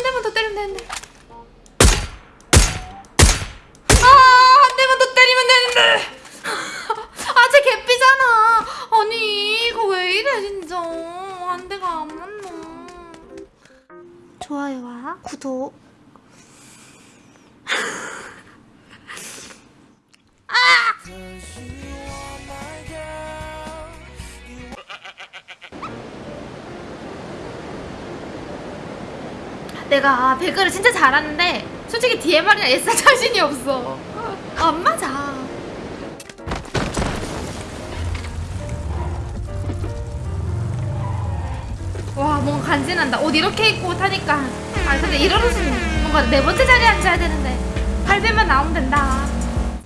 한 대만 더 때리면 되는데. 아, 한 대만 더 때리면 되는데. 아, 쟤 개삐잖아. 아니, 이거 왜 이래, 진짜. 한 대가 안 맞노. 좋아요와 구독. 내가 배그를 진짜 잘하는데 솔직히 DMR이나 SR 자신이 없어. 안 맞아. 와 뭔가 간지난다. 옷 이렇게 입고 타니까. 아 근데 이러면서 뭔가 네 번째 자리에 앉아야 되는데 8배만 나오면 된다.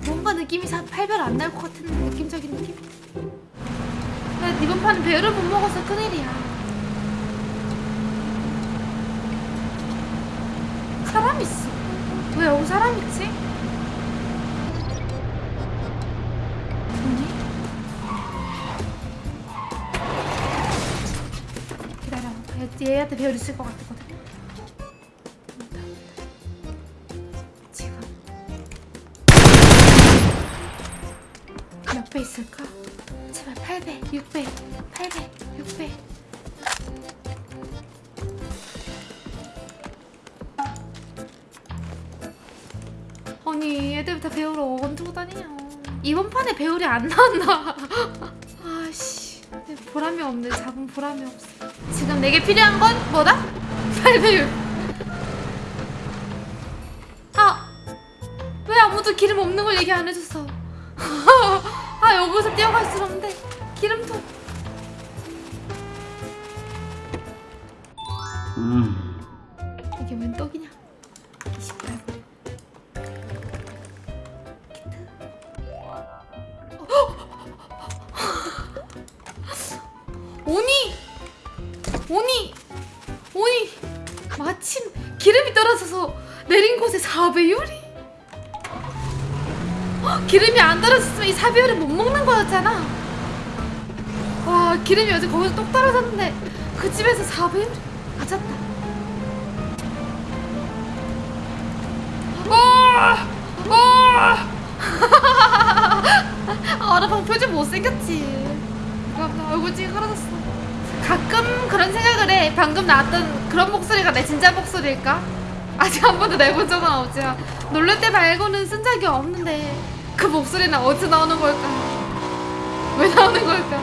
뭔가 느낌이 8배 안 나올 것 같은 느낌적인 느낌? 근데 이번 판은 배를 못 먹어서 큰일이야 사람 있어. 왜 여기 사람 있지? 얘한테 배울 있을 것 같거든. 지금 몇 배 있을까? 제발 8배, 6배, 8배, 6배. 배우러 언제고 다니냐 이번 판에 배울이 안 나왔나? 아씨 내 보람이 없네. 잡은 보람이 없어. 지금 내게 필요한 건 뭐다? 팔배율. 아왜 아무도 기름 없는 걸 얘기 안 해줬어? 아 여기서 뛰어갈 수 없는데. 기름통 이 곳에 4배율이 기름이 안 떨어졌으면 이 4배율을 못 먹는 거였잖아 와 기름이 어제 거기서 똑 떨어졌는데 그 집에서 4배율 맞았다 와! 와! 아, 나방 표정 못생겼지. 나 얼굴 찌그러졌어. 가끔 그런 생각을 해. 방금 나왔던 그런 목소리가 내 진짜 목소리일까? 아직 한 번도 내본 적은 없지. 놀랄 때 말고는 쓴 적이 없는데 그 목소리는 어디서 나오는 걸까? 왜 나오는 걸까?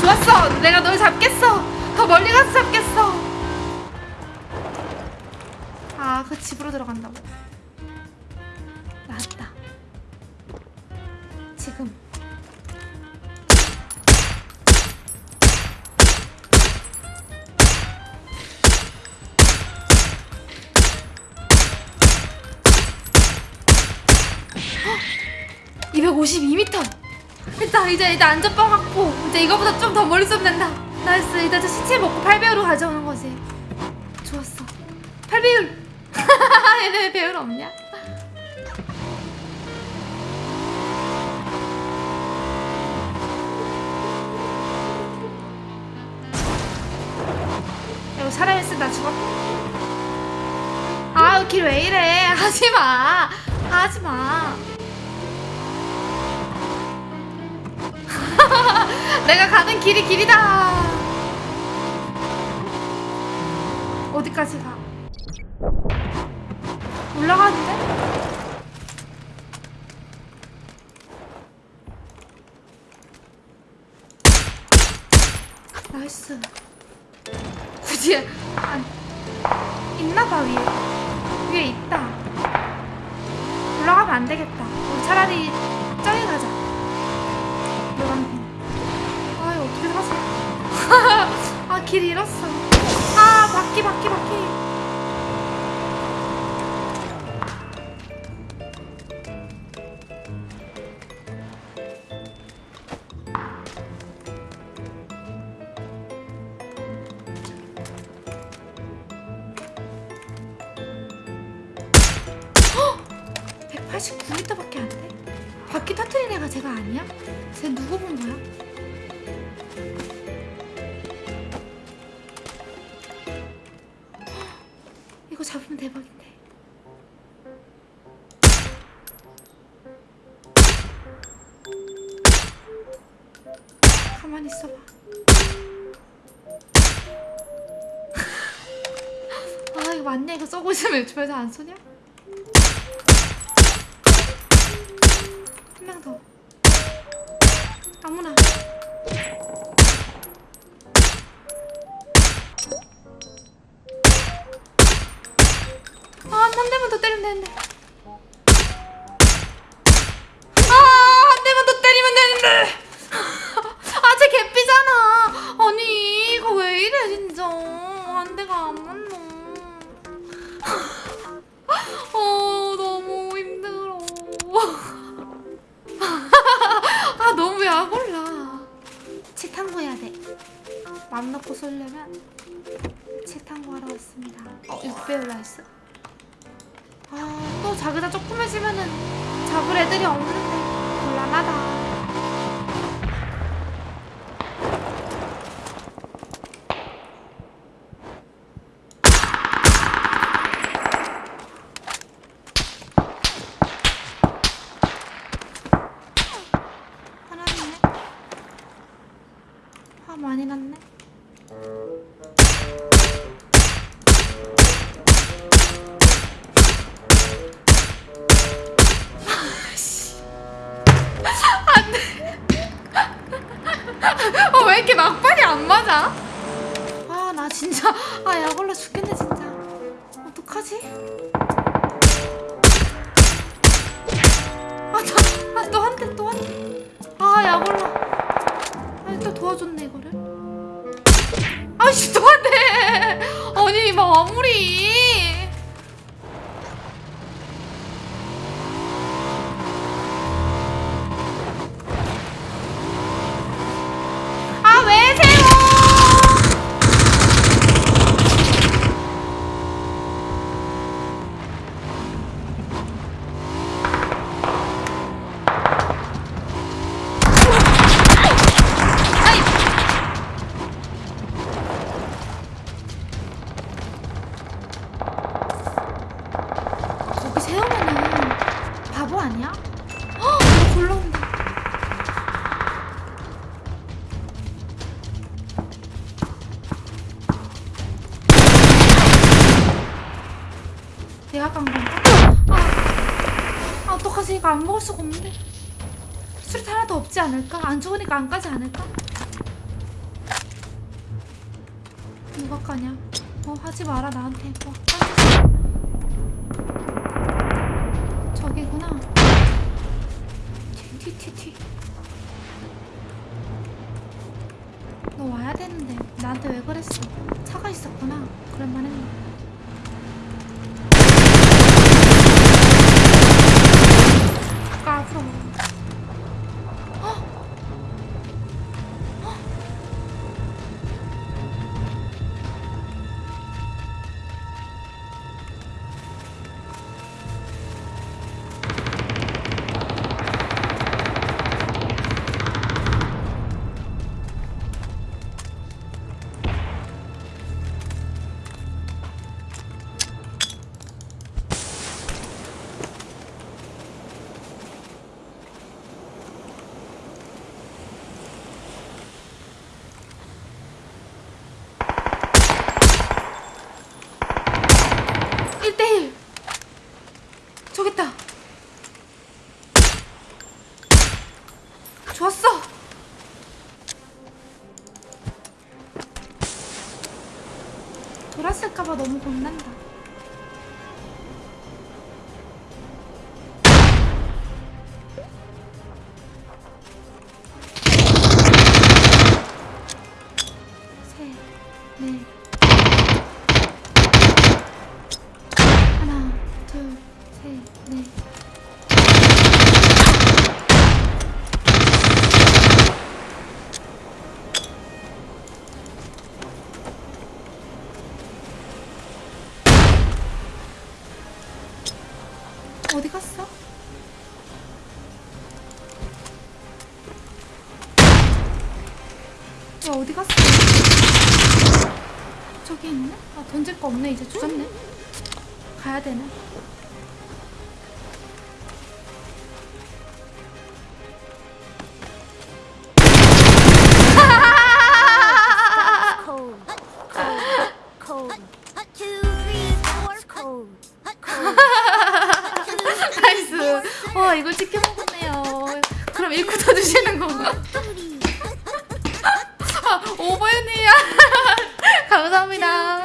좋았어. 내가 널 잡겠어. 더 멀리 가서 잡겠어. 아, 그 집으로 들어간다고. 252m. 일단 이제 이제 안전빵 확보. 이제 이거보다 좀 더 멀리 쏘면 된다. nice. 이제 저 시체 먹고 8배율로 가져오는 거지. 좋았어. 8배율. 얘네 왜 배율 없냐? 이거 사람 있으면 나 죽어. 아우 길왜 이래? 하지 마. 하지 마. 내가 가는 길이 길이다. 어디까지 가? 올라가는데? 나이스. 굳이 안 있나봐 위에. 위에 있다. 올라가면 안 되겠다. 우리 차라리 길 잃었어. 아 바퀴 바퀴 바퀴. 헉! 189m밖에 안 돼? 바퀴 터트린 애가 제가 아니야? 쟤 누구 본 거야? 대박인데. 가만히 있어봐. 아 이거 맞네 이거 있으면 주변에서 안 쏘냐? 한 명 더. 아무나. 어, 6배 올라있어. 아, 또 자그다 조그매지면은 잡을 애들이 없는데 곤란하다. 화 많이 났네. 맞아? 아, 나 진짜, 아, 약올라 죽겠네, 진짜. 어떡하지? 아, 나, 아, 또한 대, 또한 대. 아, 약올라. 아, 또 도와줬네, 이거를. 아이씨, 또한 대. 아니, 마무리. 내가 깐 건가? 아, 아 어떡하지? 이거 안 먹을 수가 없는데. 수류탄 하나도 없지 않을까? 안 죽으니까 안 까지 않을까? 누가 까냐? 어 하지 마라 나한테. 어, 까지. 저기구나. 튀튀튀튀. 너 와야 되는데 나한테 왜 그랬어? 차가 있었구나. 그럴만 했네. 좋았어. 돌았을까봐 너무 겁난다. 셋 넷 어디 갔어? 야 어디 갔어? 저기 있네? 아 던질 거 없네 이제 주웠네 가야 되나? 감사합니다.